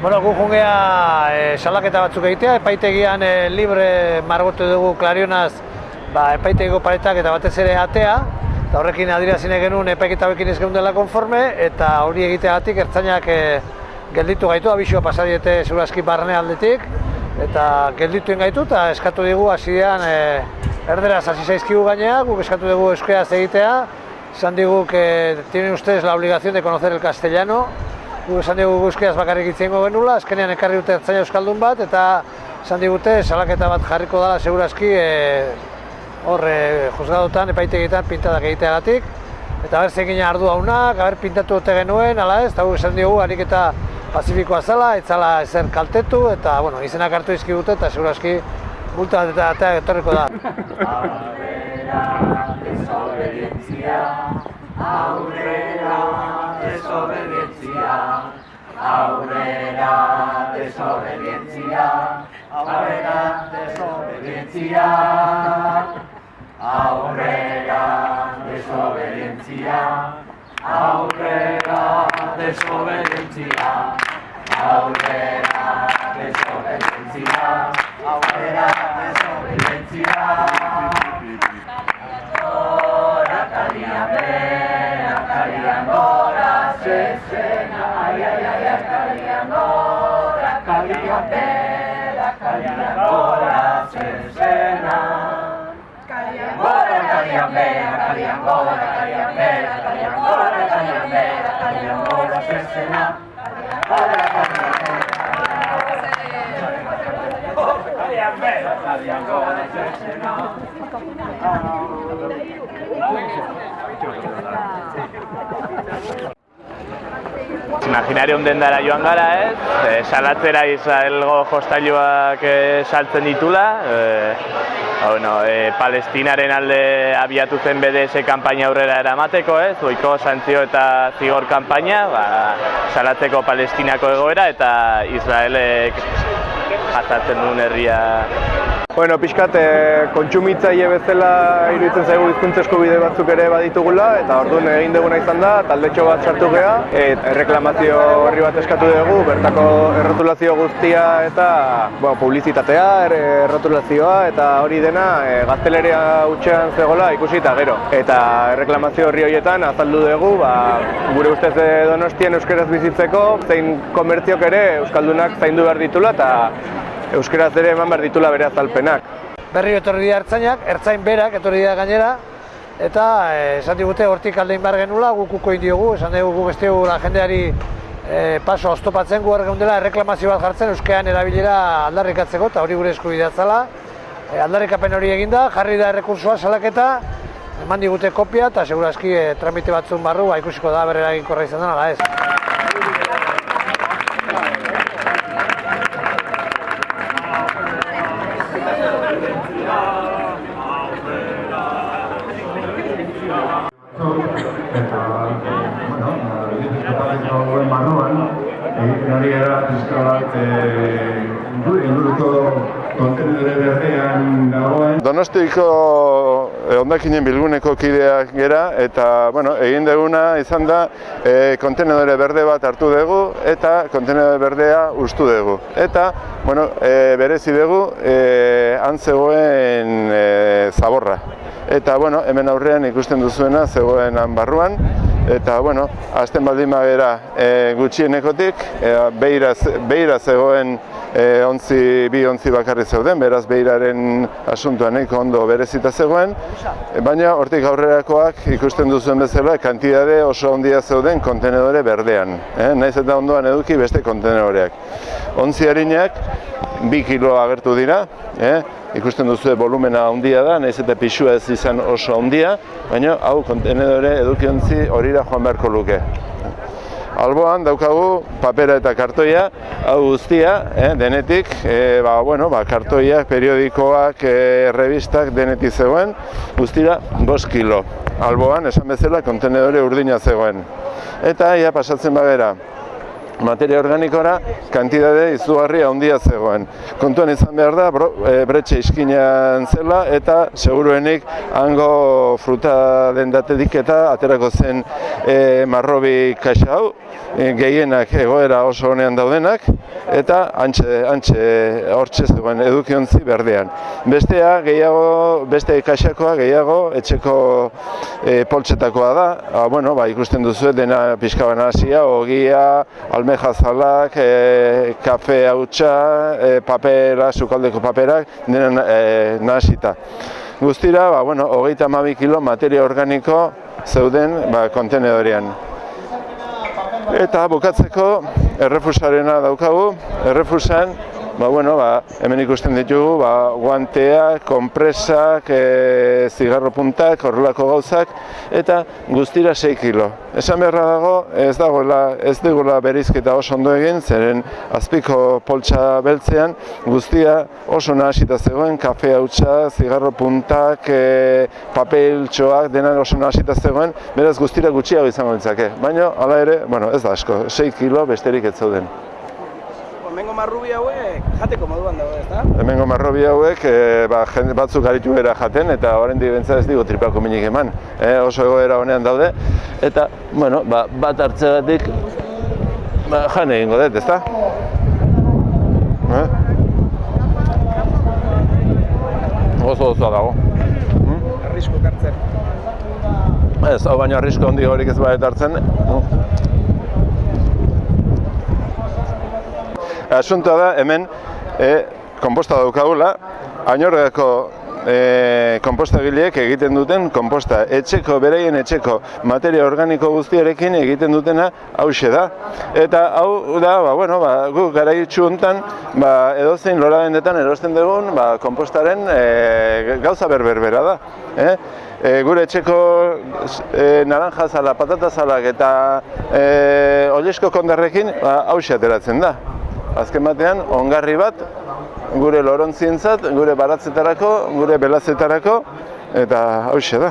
Bueno, gu jungea e, salaketa batzuk egitea, epaitegian e, libre margotu dugu klarionaz ba, epaitegiko paretak eta batez ere atea, eta horrekin adirazine genuen epaiketa hauekin ez dela konforme, eta hori egiteagatik ertzainak e, gelditu gaitu, abisua pasadiete segurazki barne aldetik, eta geldituen gaitu eta eskatu digu hasidean e, erderaz hasi zaizkigu gainea, guk eskatu dugu euskeraz egitea, esan digu que tienen ustedes la obligación de conocer el castellano, gu esan digu guzkiaz bakarrik itzengo genula, azkenean ekarri dute ertzaina euskaldun bat, eta esan digute salaketa bat jarriko dela segurazki e, hor e, juzgadotan, epaitegietan pintadak egiteagatik. Eta ber zekin ardu haunak, haber pintatu dute genuen, ala ez, eta gu esan digu ariketa pazifikoa zela, etzala ezer kaltetu, eta bueno, izenak hartu izkigute, eta segurazki multa bat eta atea etorriko da. Aurrera, desobedientzia. Aurrera, desobedientzia. Aurrera, desobedientzia. Aurrera, desobedientzia. Aurrera, desobedientzia. Aurrera, desobedientzia. Aurrera, desobedientzia. Gora, kalian bera, kalian gora, zezena, ai, ai, ai, kalian gora, kalian bera, kalian bera, kalian gora, kalian bera, kalian gora, kalian bera, kalian gora, zezena. Gora, kalian bera, kalian gora, zezena. Imaginarium dendara joan gara, ez? E, salatzera Israelgo jostailuak e, saltzen ditula. E, bueno, e, Palestinaren alde abiatu zen BDS kanpaina aurrera eramateko, ez? Oiko santzio eta zigor kanpaina, ba, salatzeko Palestinako egoera eta Israelek jasatzen duen herria Bueno, pixkat, e, kontsumitzaile bezala iruditzen zaigu hizkuntza eskubide batzuk ere baditugula eta orduan egin duguna izan da, taldetxo bat sartu gea, eta erreklamazio horri bat eskatu dugu, bertako errotulazio guztia eta bueno, publizitatea, er, errotulazioa eta hori dena e, gazteleria hutsean zegoela ikusi eta gero. Eta erreklamazio horri horietan azaldu dugu, ba, gure ustez e, donostien euskeraz bizitzeko, zein komertziok ere euskaldunak zaindu behar ditula eta euskeraz ere eman behar ditula bere azalpenak. Berri etorri dira ertzainak, ertzain berak etorri dira gainera, eta eh, esan digute hortik aldein behar genula, guk uko indiogu, esan dugu guk beste jendeari eh, paso oztopatzen gu dela erreklamazio bat jartzen euskean erabilera aldarrikatzeko, eta hori gure eskubidea zala. E, aldarrikapen hori eginda, jarri da errekursua salaketa, eman digute kopia, eta segurazki e, tramite batzun barru, ba, ikusiko da berera egin korra izan dena, ez. eta, bueno, bizkapateko hauen barruan, egiten ari gara pizka bat inguruko kontenedore berdean dagoen. Donostiko ondakinen bilguneko kideak gera eta bueno, egin duguna izan da e, kontenedore berde bat hartu dugu eta kontenedore berdea ustu dugu. Eta bueno, e, berezi dugu e, antzegoen e, zaborra. Eta bueno, hemen aurrean ikusten duzuena zegoen barruan eta bueno, azten baldin bagera e, gutxienekotik, e, beira, beira zegoen e, ontzi, bi ontzi bakarri zeuden, beraz beiraren asuntua nahiko ondo berezita zegoen, baina hortik aurrerakoak ikusten duzuen bezala kantidade oso ondia zeuden kontenedore berdean, eh? naiz eta ondoan eduki beste kontenedoreak. Ontzi harinak, bi kilo agertu dira, eh? ikusten duzu volumena handia da, naiz eta pixua ez izan oso handia, baina hau kontenedore edukiontzi horira joan beharko luke. Alboan daukagu papera eta kartoia, hau guztia, eh, denetik, eh, ba, bueno, ba, kartoiak, periodikoak, eh, revistak denetik zegoen, guztira 5 kilo. Alboan, esan bezala, kontenedore urdina zegoen. Eta ia pasatzen bagera, materia organikora kantidade izugarri handia zegoen. Kontuan izan behar da, e, bretxe iskinean zela eta seguruenik hango fruta dendatetik eta aterako zen e, marrobi kaxa hau, e, gehienak egoera oso honean daudenak eta antxe, antxe hortxe zegoen edukiontzi berdean. Bestea gehiago, beste kaxakoa gehiago etxeko e, poltsetakoa da, ba, bueno, ba, ikusten duzu dena pixka banasia, ogia, almejazalak, e, kafe hautsa, e, papera, sukaldeko paperak, dena e, nahasita. Guztira, ba, bueno, hogeita hamabi kilo materia organiko zeuden ba, kontenedorean. Eta bukatzeko errefusarena daukagu, errefusan Ba, bueno, ba, hemen ikusten ditugu ba, guanteak, konpresak, e, zigarro puntak, horrelako gauzak, eta guztira 6 kilo. Esan beharra dago, ez dagoela, ez digula berizketa oso ondo egin, zeren azpiko poltsa beltzean, guztia oso nahasita zegoen, kafe hautsa, zigarro puntak, e, papeltxoak, dena oso nahasita zegoen, beraz guztira gutxiago izango ditzake. Baina, hala ere, bueno, ez da asko, 6 kilo besterik ez zauden. Hemengo marrubi hauek jateko moduan dago, ezta? Hemengo marrobi hauek e, ba, jende batzuk aritu era jaten eta oraindik bentsa ez digu tripako minik eman. E, oso egoera honean daude eta bueno, ba, bat hartzegatik ba, jan egingo dut, ezta? Eh? Oso osoa dago. Arrisku kartzen. Ez, hau baino arrisko handi horik ez badet hartzen. Asuntoa da, hemen e, komposta daukagula, ainorgako e, konpostagileek egiten duten konposta. Etxeko, beraien etxeko materia organiko guztiarekin egiten dutena hause da. Eta hau da, ba, bueno, ba, gu gara honetan, ba, edozein lora dendetan erosten dugun ba, kompostaren e, gauza berberbera da. Eh? E, gure etxeko e, naranja zala, patata zalak eta e, olesko kondarrekin ba, hause ateratzen da. Azken batean, ongarri bat, gure lorontzientzat, gure baratzetarako, gure belazetarako, eta hause da.